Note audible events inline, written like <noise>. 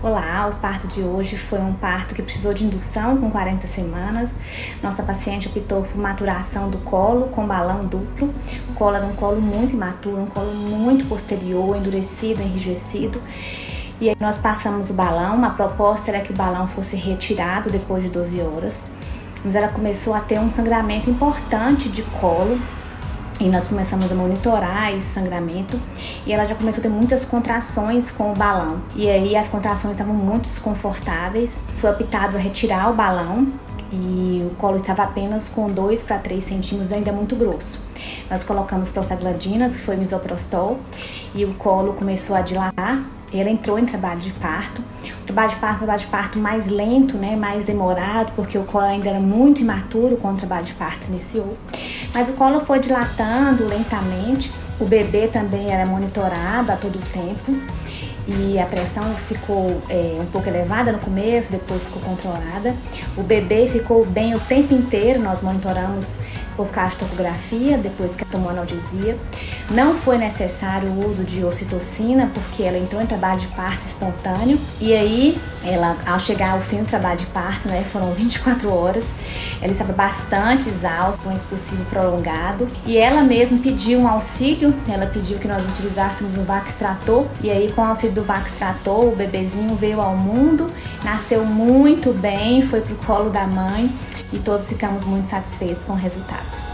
O parto de hoje foi um parto que precisou de indução com 40 semanas. Nossa paciente optou por maturação do colo com balão duplo. O colo era um colo muito imaturo, um colo muito posterior, endurecido, enrijecido. E aí nós passamos o balão, a proposta era que o balão fosse retirado depois de 12 horas. Mas ela começou a ter um sangramento importante de colo, e nós começamos a monitorar esse sangramento e ela já começou a ter muitas contrações com o balão. E aí as contrações estavam muito desconfortáveis. Foi optado a retirar o balão e o colo estava apenas com 2 para 3 centímetros, ainda muito grosso. Nós colocamos prostaglandinas, que foi misoprostol, e o colo começou a dilatar ela entrou em trabalho de parto. O trabalho de parto, trabalho de parto mais lento, né, mais demorado, porque o colo ainda era muito imaturo quando o trabalho de parto iniciou. Mas o colo foi dilatando lentamente. O bebê também era monitorado a todo tempo e a pressão ficou é, um pouco elevada no começo, depois ficou controlada. O bebê ficou bem o tempo inteiro, nós monitoramos por castografia, depois que tomou analgesia. Não foi necessário o uso de ocitocina, porque ela entrou em trabalho de parto espontâneo. E aí, ela, ao chegar ao fim do trabalho de parto, né, foram <laughs> 24 horas, ela estava bastante exausta, com expulsivo prolongado. E ela mesma pediu um auxílio, ela pediu que nós utilizássemos o Vaxtrator. E aí, com o auxílio do Vaxtrator, o bebezinho veio ao mundo, nasceu muito bem, foi pro colo da mãe e todos ficamos muito satisfeitos com o resultado.